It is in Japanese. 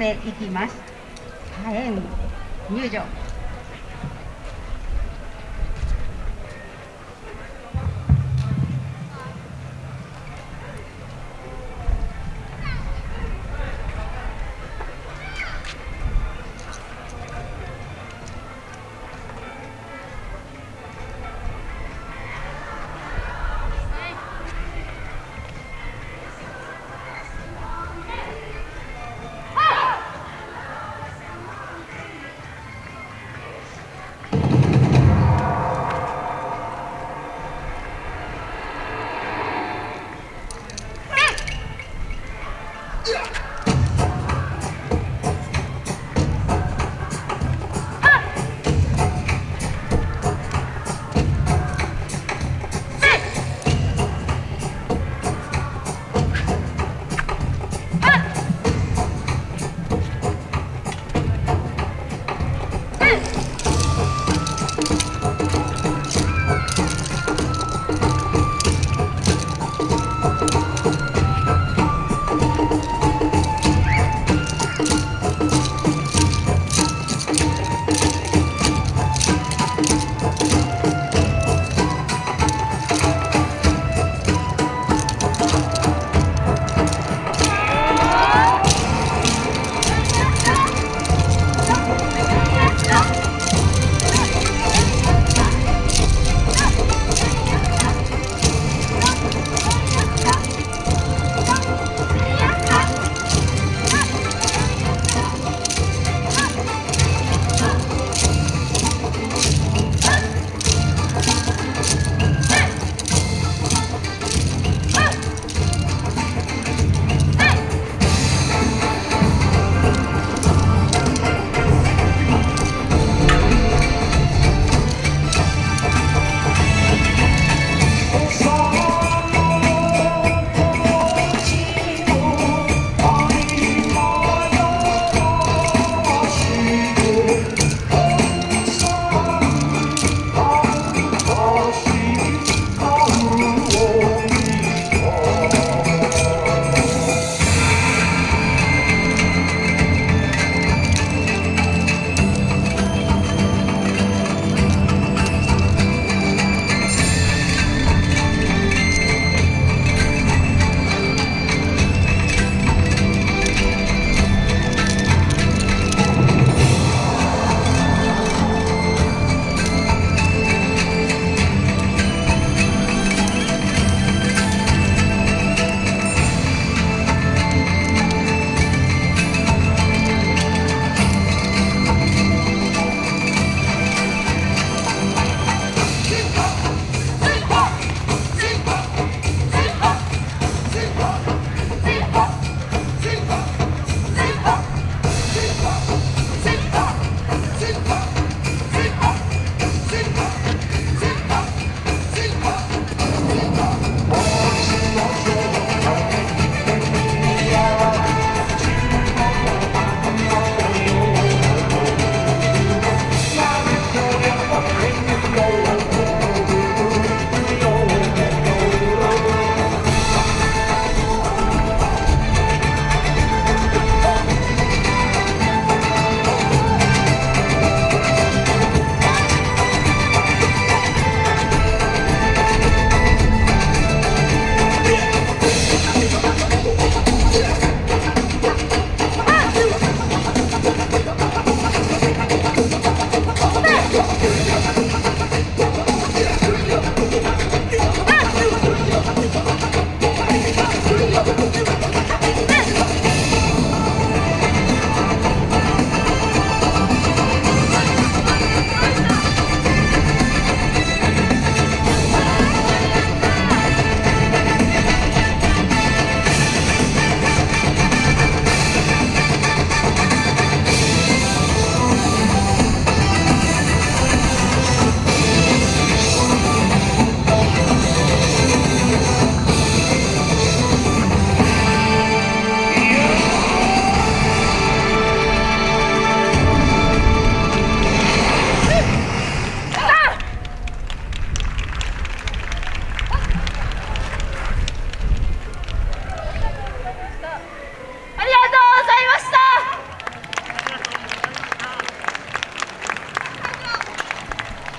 ていきます。火炎入場。